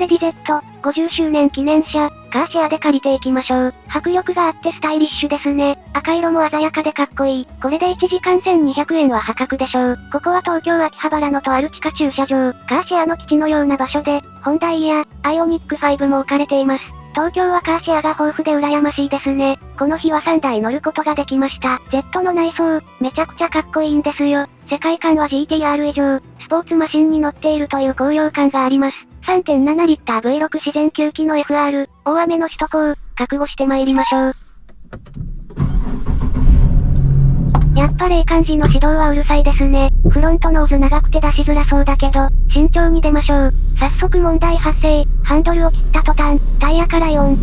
レディ Z、50周年記念車、カーシェアで借りていきましょう。迫力があってスタイリッシュですね。赤色も鮮やかでかっこいい。これで1時間1200円は破格でしょう。ここは東京秋葉原のとある地下駐車場、カーシェアの基地のような場所で、ホンダイや、アイオニック5も置かれています。東京はカーシェアが豊富で羨ましいですね。この日は3台乗ることができました。Z の内装、めちゃくちゃかっこいいんですよ。世界観は GTR 以上、スポーツマシンに乗っているという高揚感があります。3.7リッター V6 自然吸気の FR、大雨の首都高、覚悟して参りましょう。やっぱ霊感時の指導はうるさいですね。フロントノーズ長くて出しづらそうだけど、慎重に出ましょう。早速問題発生。ハンドルを切った途端、タイヤから4。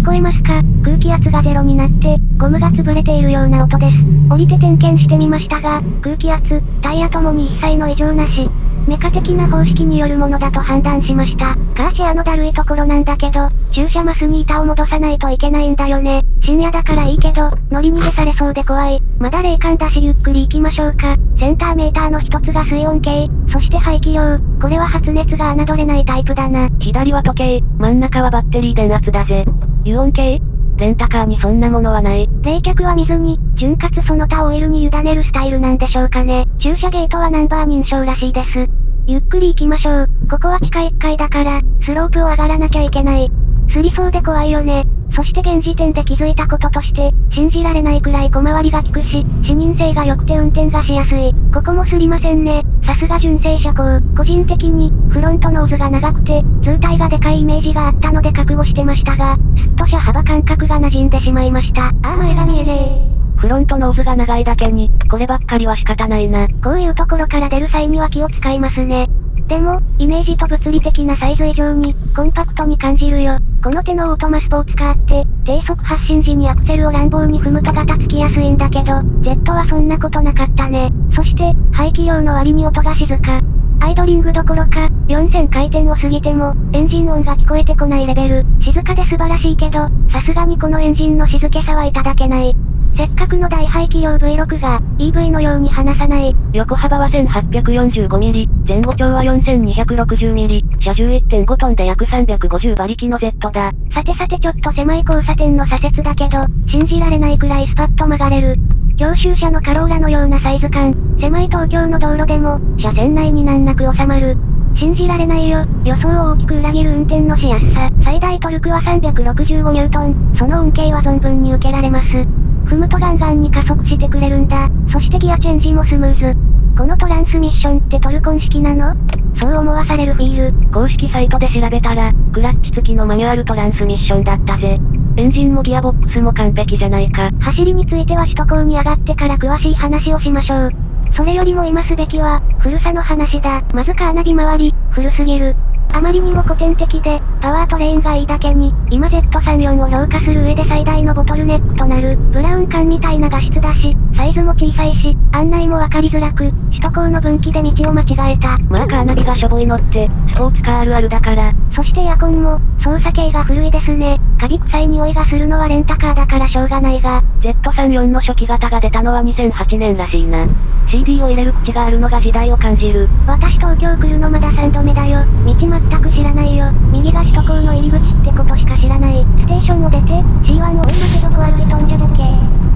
聞こえますか？空気圧がゼロになって、ゴムが潰れているような音です。降りて点検してみましたが、空気圧、タイヤともに一切の異常なし。メカ的な方式によるものだと判断しました。カーシアのだるいところなんだけど、駐車マスに板を戻さないといけないんだよね。深夜だからいいけど、乗り逃げされそうで怖い。まだ霊感だしゆっくり行きましょうか。センターメーターの一つが水温計、そして排気量。これは発熱が侮れないタイプだな。左は時計、真ん中はバッテリー電圧だぜ。油温計レンタカーにそんなものはない。冷却は水に、潤滑その他オイルに委ねるスタイルなんでしょうかね。駐車ゲートはナンバー認証らしいです。ゆっくり行きましょう。ここは地下1階だから、スロープを上がらなきゃいけない。すりそうで怖いよね。そして現時点で気づいたこととして、信じられないくらい小回りが利くし、視認性が良くて運転がしやすい。ここもすりませんね。さすが純正車高。個人的に、フロントノーズが長くて、通体がでかいイメージがあったので覚悟してましたが、すっと車幅感覚が馴染んでしまいました。ああ前が見えねえ。フロントノーズが長いだけに、こればっかりは仕方ないな。こういうところから出る際には気を使いますね。でも、イメージと物理的なサイズ以上に、コンパクトに感じるよ。この手のオートマスポーツカーって、低速発進時にアクセルを乱暴に踏むとガタつきやすいんだけど、Z はそんなことなかったね。そして、排気量の割に音が静か。アイドリングどころか、4000回転を過ぎても、エンジン音が聞こえてこないレベル。静かで素晴らしいけど、さすがにこのエンジンの静けさはいただけない。せっかくの大排気量 V6 が、EV のように離さない。横幅は 1845mm、前後長は 4260mm、車重1.5トンで約350馬力の Z だ。さてさてちょっと狭い交差点の左折だけど、信じられないくらいスパッと曲がれる。教習車のカローラのようなサイズ感、狭い東京の道路でも、車線内に難なく収まる。信じられないよ。予想を大きく裏切る運転のしやすさ。最大トルクは365ニュートン。その恩恵は存分に受けられます。踏むとガンガンに加速してくれるんだ。そしてギアチェンジもスムーズ。このトランスミッションってトルコン式なの？そう思わされるフィール。公式サイトで調べたら、クラッチ付きのマニュアルトランスミッションだったぜ。エンジンもギアボックスも完璧じゃないか。走りについては首都高に上がってから詳しい話をしましょう。それよりも今すべきは、古さの話だ。まずカーナビ周り、古すぎる。あまりにも古典的で、パワートレインがいいだけに、今 Z34 を評価する上で最大のボトルネックとなる、ブラウン管みたいな画質だし、サイズも小さいし、案内もわかりづらく、首都高の分岐で道を間違えた。まあカーナビがしょぼいのって、スポーツカーあるあるだから。そしてエアコンも、操作系が古いですね。カビ臭い匂いがするのはレンタカーだからしょうがないが。Z34 の初期型が出たのは2008年らしいな。CD を入れる口があるのが時代を感じる。私東京来るのまだ3度目だよ。道全く知らないよ。右が首都高の入り口ってことしか知らない。ステーションを出て、C1 を追い負けどこ歩いとんじゃだけ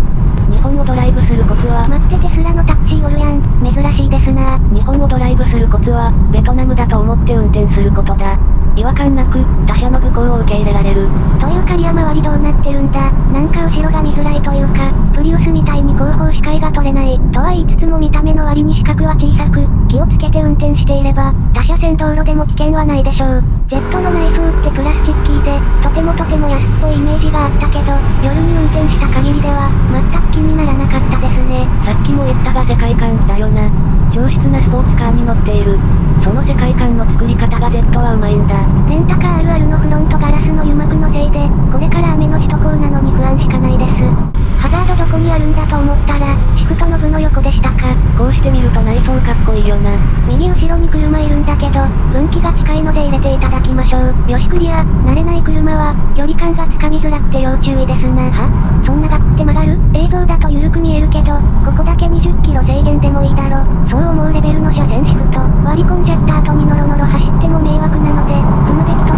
日本をドライブするコツは、待ってテスラのタクシーおるやん。珍しいですな日本をドライブするコツは、ベトナムだと思って運転することだ。違和感なく、他者の愚行を受け入れられる。というかリア周りどうなってるんだ。なんか後ろが見づらいというか、プリウスみたいに後方視界が取れない。とは言いつつも見た目の割に視覚は小さく、気をつけて運転していれば、他車線道路でも危険はないでしょう。ジェットの内装ってプラスチッキーで、とてもとても安っぽいイメージがあったけど、夜に運転した限りでは、全く気にならなかったですね。さっきも言ったが世界観だよな。上質なスポーツカーに乗っている。その世界観の作り方が Z はうまいんだ。レンタカーあるあるのフロントガラスの油膜のせいで、これから雨の首都高なのに不安しかないです。ハザードどこにあるんだと思ったら、シフトの部の横でしたか。こうして見ると内装かっこいいよな。右後ろに車いるんだけど、分岐が近いので入れていただきましょう。よしクリア、慣れない車は、距離感がつかみづらくて要注意ですな。は？そんなガクって曲がる？映像だと緩く見えるけど、ここだけ20キロ制限でもいいだろ。そう思うレベルの車線シフト、割り込んじゃった後にノロノロ走っても迷惑なので、踏むべき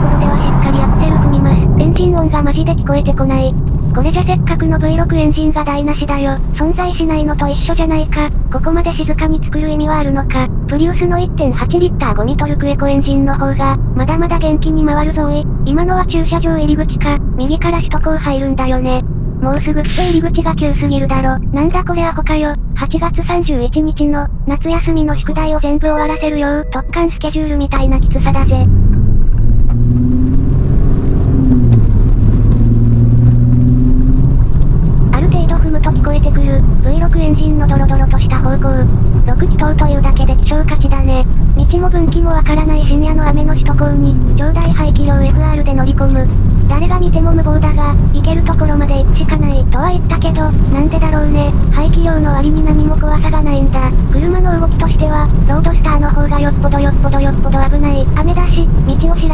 ジで聞こえてこない。これじゃせっかくの V6 エンジンが台無しだよ。存在しないのと一緒じゃないか。ここまで静かに作る意味はあるのか。プリウスの1.8リッターゴミトルクエコエンジンの方が、まだまだ元気に回るぞい。今のは駐車場入り口か、右から首都高入るんだよね。もうすぐ来て入り口が急すぎるだろ。なんだこれアホかよ。8月31日の、夏休みの宿題を全部終わらせるよう、特艦スケジュールみたいなきつさだぜ。ある程度踏むと聞こえてくる、V6 エンジンのドロドロとした方向。6気筒というだけで希少価値だね。道も分岐もわからない深夜の雨の首都高に、超大排気量 FR で乗り込む。誰が見ても無謀だが、行けるところまで行くしかないとは言ったけど、なんでだろうね。排気量の割に何も怖さがないんだ。車の動きとしては、ロードスターの方がよっぽどよっぽどよっぽど危ない。雨だし、道を知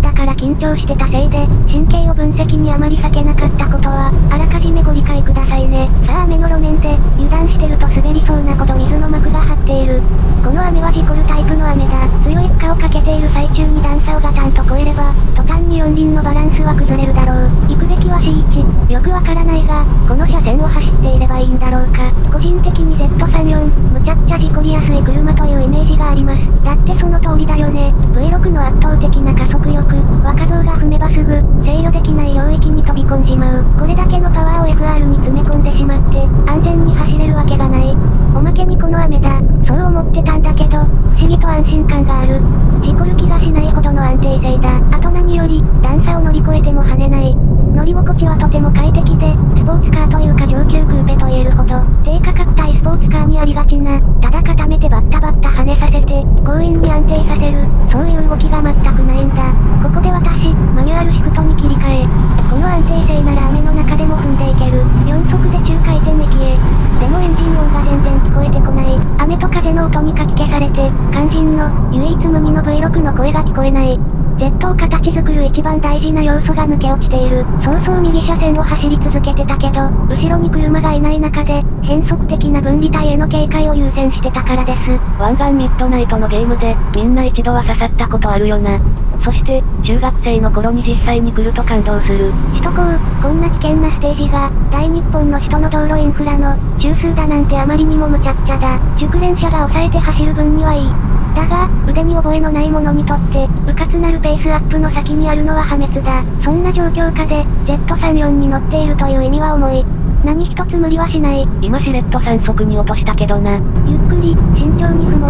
だから緊張してたせいで、神経を分析にあまり避けなかったことは、あらかじめご理解くださいね。さあ雨の路面で、油断してると滑りそうなほど水の膜が張っている。この雨は事故るタイプの雨だ。強い負荷をかけている最中に段差をガタンと越えれば、途端に四輪のバランスは崩れるだろう。行くべきは C1。よくわからないが、この車線を走っていればいいんだろうか。個人的に Z34、むちゃくちゃ事故りやすい車というイメージがあります。だってその通りだよね。V6 の圧倒的な加速力、若造が踏めばすぐ、制御できない領域に飛び込んじまう。これだけのパワーを FR に詰め込んでしまって、安全に走れるわけがない。おまけにこの雨だ。そう思ってたんだけど、不思議と安心感がある。事故る気がしないほどの安定性だ。あと何より、段差を乗り越えても跳ねない。乗り心地はとても快適で、スポーツカーというか上級クーペと言えるほど、低価格帯スポーツカーにありがちな、ただ固めてバッタバッタ跳ねさせて、強引に安定させる、そういう動きが全くないんだ。ここで私、マニュアルシフトに切り替え、この安定性なら雨の中でも踏んでいける。4速で中回転域へ。でもエンジン音が全然聞こえてこない。雨と風の音にかき消されて、肝心の、唯一無二の V6 の声が聞こえない。Z を形作る一番大事な要素が抜け落ちている。そうそう右車線を走り続けてたけど、後ろに車がいない中で、変則的な分離帯への警戒を優先してたからです。湾岸ミッドナイトのゲームで、みんな一度は刺さったことあるよな。そして、中学生の頃に実際に来ると感動する。首都高、こんな危険なステージが、大日本の首都の道路インフラの、中枢だなんてあまりにも無茶苦茶だ。熟練者が抑えて走る分にはいい。だが、腕に覚えのない者にとって、迂闊なるペースアップの先にあるのは破滅だ。そんな状況下で、Z34 に乗っているという意味は重い。何一つ無理はしない。今しれっと3速に落としたけどな。ゆっくり、慎重に踏も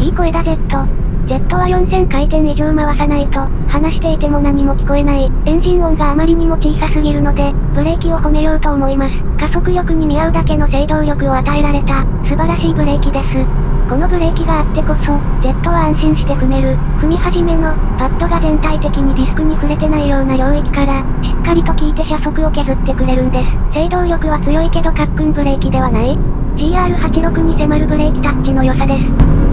う。いい声だ Z。Z は4000回転以上回さないと、話していても何も聞こえない。エンジン音があまりにも小さすぎるので、ブレーキを褒めようと思います。加速力に見合うだけの制動力を与えられた、素晴らしいブレーキです。このブレーキがあってこそ、Z は安心して踏める。踏み始めの、パッドが全体的にディスクに触れてないような領域から、しっかりと効いて車速を削ってくれるんです。制動力は強いけどカックンブレーキではない ?GR86 に迫るブレーキタッチの良さです。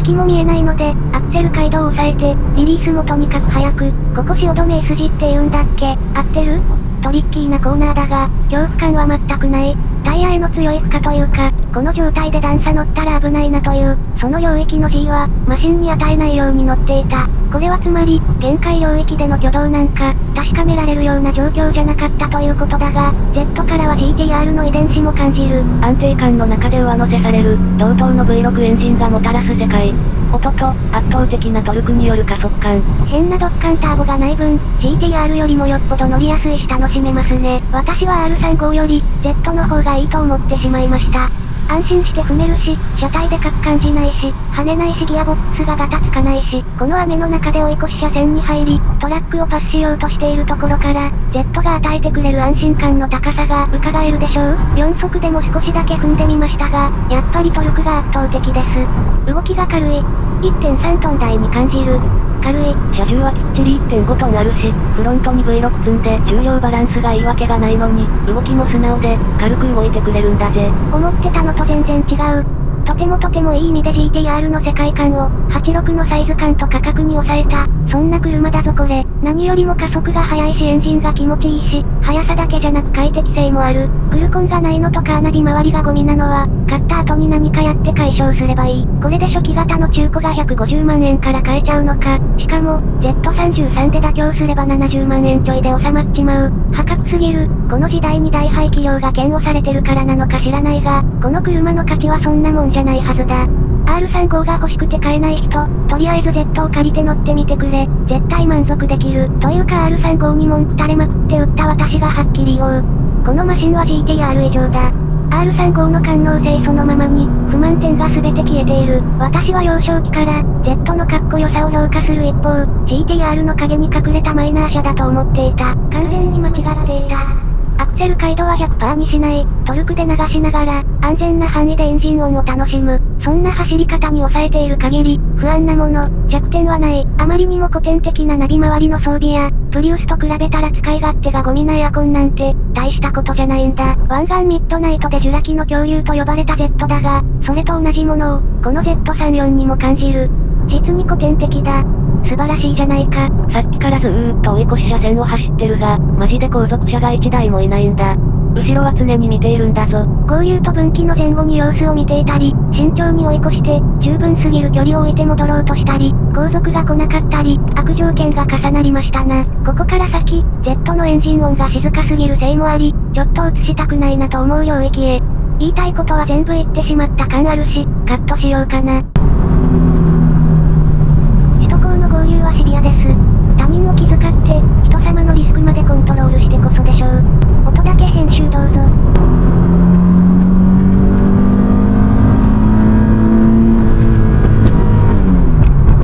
先も見えないので、アクセル街道を抑えて、リリースもとにかく早く、ここ汐留 S 字って言うんだっけ？合ってるトリッキーなコーナーだが、恐怖感は全くない。タイヤへの強い負荷というか、この状態で段差乗ったら危ないなという、その領域の G は、マシンに与えないように乗っていた。これはつまり、限界領域での挙動なんか、確かめられるような状況じゃなかったということだが、Z からは GTR の遺伝子も感じる。安定感の中で上乗せされる、同等の V6 エンジンがもたらす世界。音と、圧倒的なトルクによる加速感。変なドッカンターボがない分、GTR よりもよっぽど乗りやすいし楽しめますね。私は R35 より、Z の方がいいと思ってしまいました。安心して踏めるし、車体でかく感じないし、跳ねないしギアボックスがガタつかないし、この雨の中で追い越し車線に入り、トラックをパスしようとしているところから、Z が与えてくれる安心感の高さが伺えるでしょう ?4 速でも少しだけ踏んでみましたが、やっぱりトルクが圧倒的です。動きが軽い。1.3トン台に感じる。軽い。車重はきっちり1.5トンあるし、フロントに V6 積んで重量バランスがいいわけがないのに、動きも素直で、軽く動いてくれるんだぜ。思ってたのと全然違う。とてもとてもいい意味で GTR の世界観を、86のサイズ感と価格に抑えた、そんな車だぞこれ。何よりも加速が速いしエンジンが気持ちいいし、速さだけじゃなく快適性もある。グルコンがないのとカーナビ周りがゴミなのは、買った後に何かやって解消すればいい。これで初期型の中古が150万円から買えちゃうのか。しかも、Z33 で妥協すれば70万円ちょいで収まっちまう。破格すぎる。この時代に大排気量が嫌悪されてるからなのか知らないが、この車の価値はそんなもんじゃないはずだ。R35 が欲しくて買えない人、とりあえず Z を借りて乗ってみてくれ。絶対満足できる。というか R35 に文句垂れまくって売った私がはっきり言おう。このマシンは GTR 以上だ。R35 の感能性そのままに、不満点が全て消えている。私は幼少期から、Z のかっこよさを評価する一方、GTR の影に隠れたマイナー車だと思っていた。完全に間違っていた。アクセル回路は100%にしない、トルクで流しながら、安全な範囲でエンジン音を楽しむ。そんな走り方に抑えている限り、不安なもの、弱点はない。あまりにも古典的なナビ周りの装備や、プリウスと比べたら使い勝手がゴミなエアコンなんて、大したことじゃないんだ。湾岸ミッドナイトでジュラ紀の恐竜と呼ばれた Z だが、それと同じものを、この Z34 にも感じる。実に古典的だ。素晴らしいじゃないか。さっきからずーっと追い越し車線を走ってるが、マジで後続車が1台もいないんだ。後ろは常に見ているんだぞ。合流と分岐の前後に様子を見ていたり、慎重に追い越して、十分すぎる距離を置いて戻ろうとしたり、後続が来なかったり、悪条件が重なりましたな。ここから先、Z のエンジン音が静かすぎるせいもあり、ちょっと映したくないなと思う領域へ。言いたいことは全部言ってしまった感あるし、カットしようかな。交流はシビアです。他人を気遣って、人様のリスクまでコントロールしてこそでしょう。音だけ編集どうぞ。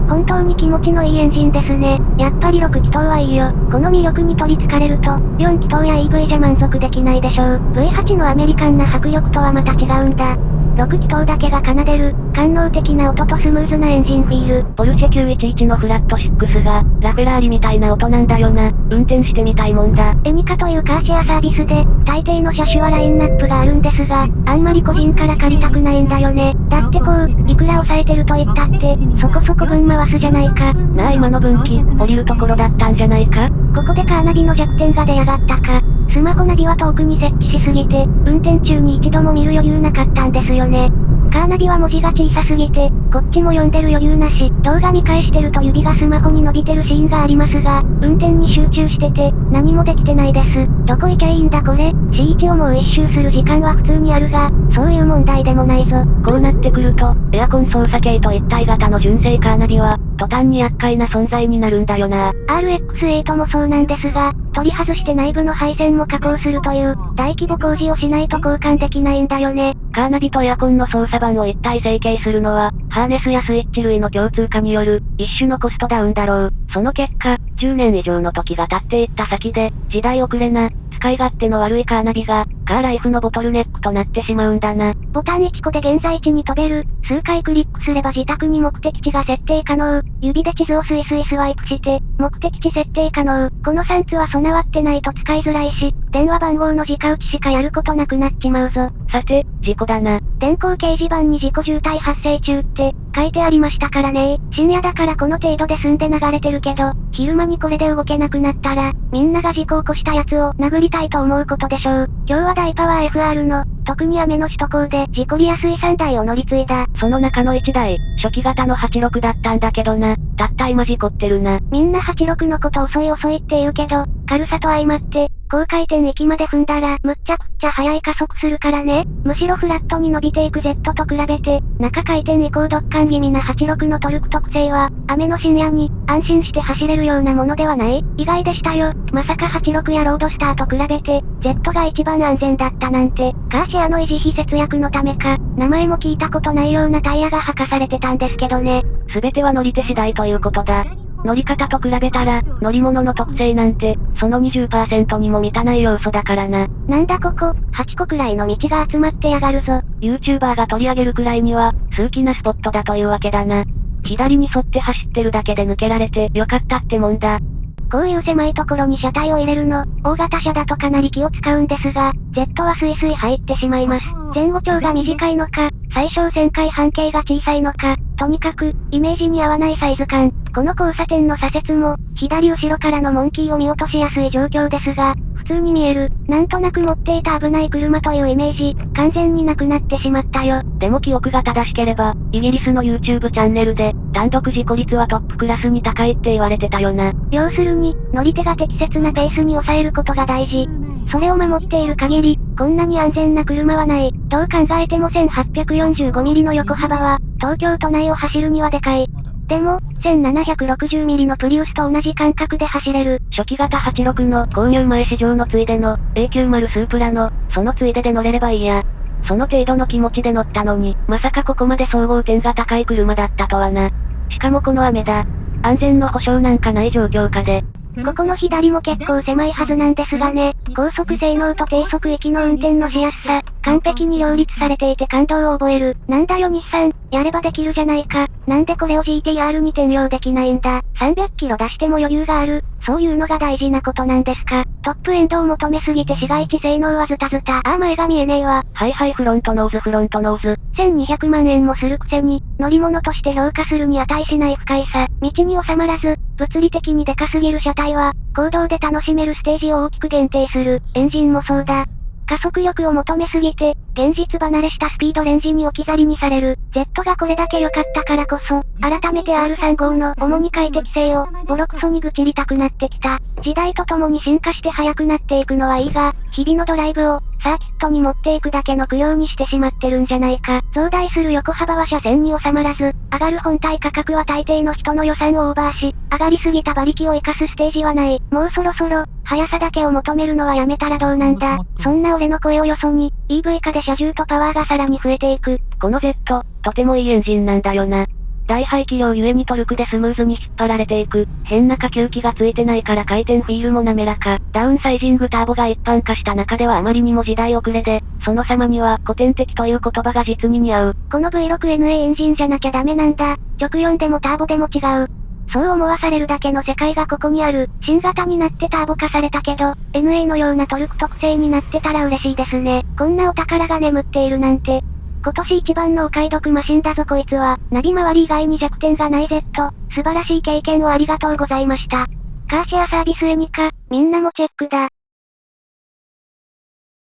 本当に気持ちのいいエンジンですね。やっぱり6気筒はいいよ。この魅力に取りつかれると、4気筒や EV じゃ満足できないでしょう。V8 のアメリカンな迫力とはまた違うんだ。6気筒だけが奏でる、官能的な音とスムーズなエンジンフィール。ポルシェ911のフラット6が、ラフェラーリみたいな音なんだよな。運転してみたいもんだ。エニカというカーシェアサービスで、大抵の車種はラインナップがあるんですが、あんまり個人から借りたくないんだよね。だってこう、いくら抑えてると言ったって、そこそこ分回すじゃないか。なあ今の分岐、降りるところだったんじゃないか？ここでカーナビの弱点が出やがったか。スマホナビは遠くに設置しすぎて、運転中に一度も見る余裕なかったんですよね。カーナビは文字が小さすぎて、こっちも読んでる余裕なし、動画見返してると指がスマホに伸びてるシーンがありますが、運転に集中してて、何もできてないです。どこ行きゃいいんだこれ ?C1 をもう一周する時間は普通にあるが、そういう問題でもないぞ。こうなってくると、エアコン操作系と一体型の純正カーナビは、途端に厄介な存在になるんだよな。RX8 もそうなんですが、取り外して内部の配線も加工するという、大規模工事をしないと交換できないんだよね。カーナビとエアコンの操作盤を一体成形するのは、ハーネスやスイッチ類の共通化による、一種のコストダウンだろう。その結果、10年以上の時が経っていった先で、時代遅れな、使い勝手の悪いカーナビが、カーライフのボトルネックとなってしまうんだな。ボタン1個で現在地に飛べる。数回クリックすれば自宅に目的地が設定可能。指で地図をスイスイスワイプして、目的地設定可能。この3つは備わってないと使いづらいし、電話番号の直打ちしかやることなくなっちまうぞ。さて、事故だな。電光掲示板に事故渋滞発生中って、書いてありましたからね深夜だからこの程度で済んで流れてるけど、昼間にこれで動けなくなったら、みんなが事故を起こしたやつを殴りたいと思うことでしょう。今日は大パワー FR の、特に雨の首都高で事故りやすい3台を乗り継いだ。その中の1台、初期型の86だったんだけどな。たった今事故ってるな。みんな86のこと遅い遅いって言うけど、軽さと相まって、高回転域まで踏んだら、むっちゃくっちゃ速い加速するからね。むしろフラットに伸びていく Z と比べて、中回転以降ドッカン気味な86のトルク特性は、雨の深夜に、安心して走れるようなものではない？意外でしたよ。まさか86やロードスターと比べて、Z が一番安全だったなんて、カーシアの維持費節約のためか、名前も聞いたことないようなタイヤが履かされてたんですけどね。すべては乗り手次第ということだ。乗り方と比べたら、乗り物の特性なんて、その20%にも満たない要素だからな。なんだここ、8個くらいの道が集まってやがるぞ。YouTuber が取り上げるくらいには、数奇なスポットだというわけだな。左に沿って走ってるだけで抜けられてよかったってもんだ。こういう狭いところに車体を入れるの、大型車だとかなり気を使うんですが、Z はスイスイ入ってしまいます。前後長が短いのか、最小旋回半径が小さいのか、とにかく、イメージに合わないサイズ感。この交差点の左折も、左後ろからのモンキーを見落としやすい状況ですが、普通に見える。なんとなく持っていた危ない車というイメージ、完全になくなってしまったよ。でも記憶が正しければ、イギリスの YouTube チャンネルで、単独事故率はトップクラスに高いって言われてたよな。要するに、乗り手が適切なペースに抑えることが大事。それを守っている限り、こんなに安全な車はない。どう考えても 1845mm の横幅は、東京都内を走るにはでかい。でも、1760mm のプリウスと同じ感覚で走れる。初期型86の購入前市場のついでの A90 スープラの、そのついでで乗れればいいや。その程度の気持ちで乗ったのに、まさかここまで総合点が高い車だったとはな。しかもこの雨だ。安全の保証なんかない状況下で、ここの左も結構狭いはずなんですがね、高速性能と低速域の運転のしやすさ、完璧に両立されていて感動を覚える。なんだよ日産、やればできるじゃないか。なんでこれを GTR に転用できないんだ。300キロ出しても余裕がある。そういうのが大事なことなんですか。トップエンドを求めすぎて市街地性能はズタズタ。ああ前が見えねえわ。はいはいフロントノーズフロントノーズ。1200万円もするくせに、乗り物として評価するに値しない不快さ。道に収まらず、物理的にでかすぎる車体は、行動で楽しめるステージを大きく限定する。エンジンもそうだ。加速力を求めすぎて、現実離れしたスピードレンジに置き去りにされる。Z がこれだけ良かったからこそ、改めて R35 の主に快適性を、ボロクソに愚痴りたくなってきた。時代とともに進化して速くなっていくのはいいが、日々のドライブを、サーキットに持っていくだけの供養にしてしまってるんじゃないか。増大する横幅は車線に収まらず、上がる本体価格は大抵の人の予算をオーバーし、上がりすぎた馬力を活かすステージはない。もうそろそろ、速さだけを求めるのはやめたらどうなんだ。そんな俺の声をよそに、EV 化で車重とパワーがさらに増えていく。この Z、とてもいいエンジンなんだよな。大排気量ゆえにトルクでスムーズに引っ張られていく。変な下級機がついてないから回転フィールも滑らか。ダウンサイジングターボが一般化した中ではあまりにも時代遅れで、その様には古典的という言葉が実に似合う。この V6NA エンジンじゃなきゃダメなんだ。直4でもターボでも違う。そう思わされるだけの世界がここにある。新型になってターボ化されたけど、NA のようなトルク特性になってたら嬉しいですね。こんなお宝が眠っているなんて。今年一番のお買い得マシンだぞこいつは、ナビ周り以外に弱点がない Z、素晴らしい経験をありがとうございました。カーシェアサービスエニカ、みんなもチェックだ。